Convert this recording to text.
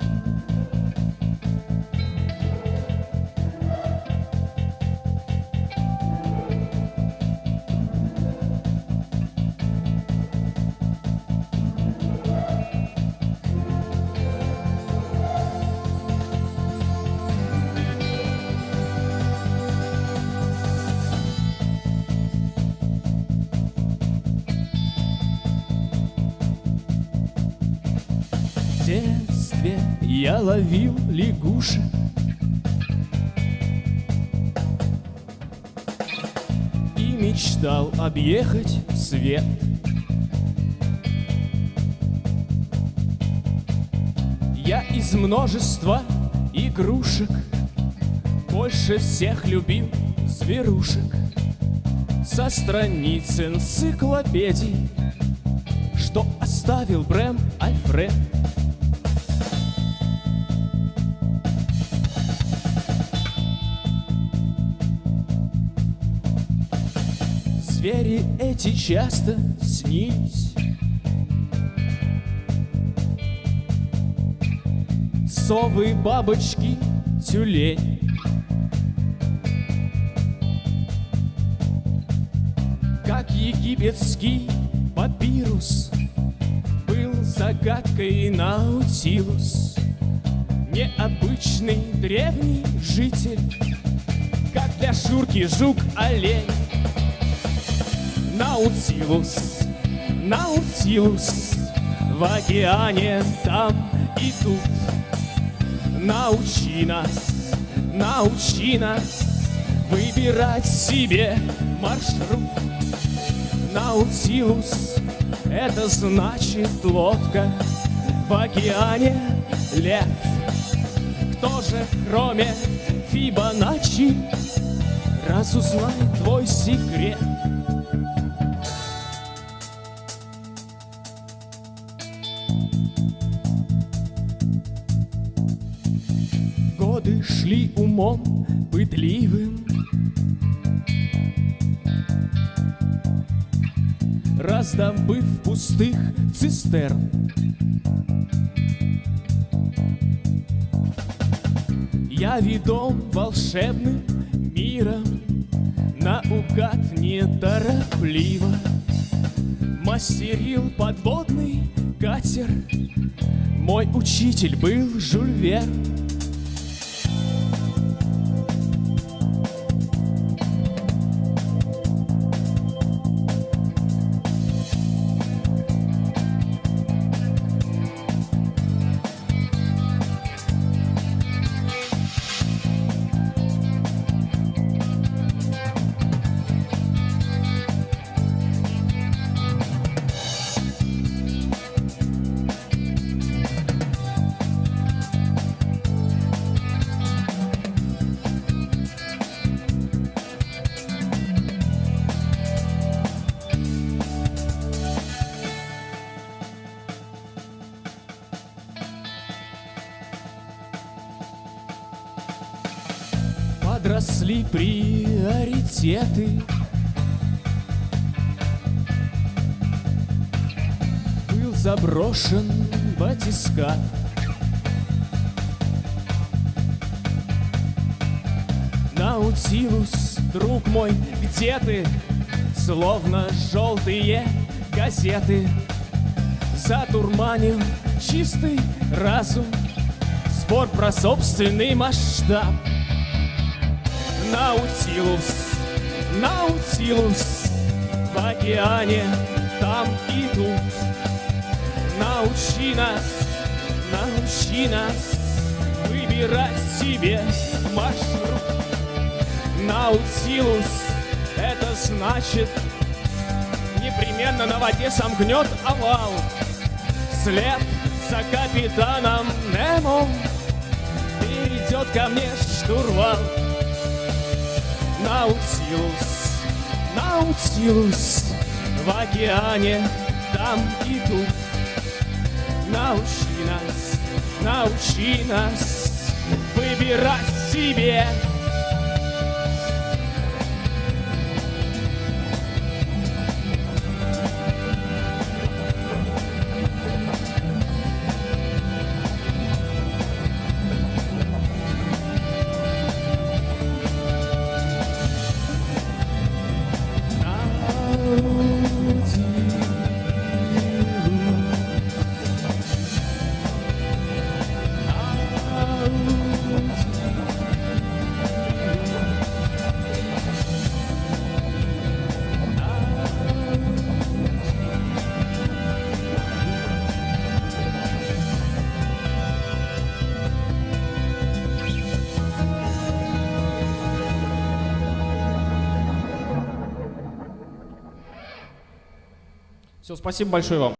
えっ? Я ловил лягушек. И мечтал объехать свет. Я из множества игрушек Больше всех любил зверушек Со страниц энциклопедий Что оставил Брэм Альфред Звери эти часто снились. Совы, бабочки, тюлень. Как египетский папирус Был загадкой Наутилус. Необычный древний житель Как для Шурки жук-олень Наутилус, Наутилус В океане там и тут. Научи нас, научи нас Выбирать себе маршрут. Наутилус — это значит лодка В океане лет. Кто же, кроме Фибоначчи Разузнает твой секрет Годы шли умом пытливым. Раздобыв пустых цистерн. Я ведом волшебным миром. Наугад неторопливо Мастерил подводный катер. Мой учитель был Жюль Верн Подросли приоритеты. Был заброшен батискаф. Наутилус, друг мой, где ты? Словно желтые газеты. Затурманил чистый разум. Спор про собственный масштаб Наутилус, Наутилус В океане там и тут Научи нас, научи нас Выбирать себе маршрут. Наутилус, это значит Непременно на воде сомкнет овал. След за капитаном Немо Перейдет ко мне штурвал Наутилус, Наутилус В океане там и тут Научи нас, научи нас Выбирать себе Все, спасибо большое вам.